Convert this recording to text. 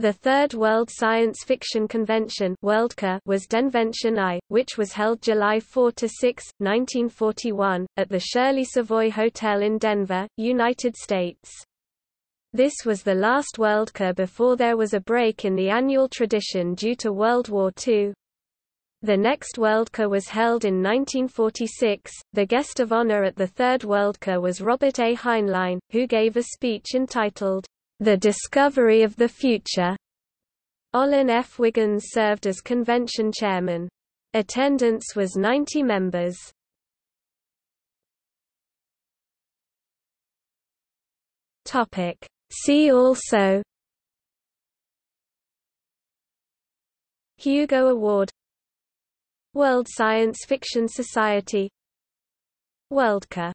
The Third World Science Fiction Convention was Denvention I, which was held July 4–6, 1941, at the Shirley Savoy Hotel in Denver, United States. This was the last Worldcon before there was a break in the annual tradition due to World War II. The next Worldcon was held in 1946. The guest of honor at the Third Worldcon was Robert A. Heinlein, who gave a speech entitled, the Discovery of the Future. Olon F. Wiggins served as convention chairman. Attendance was 90 members. Topic. See also Hugo Award World Science Fiction Society Worldcon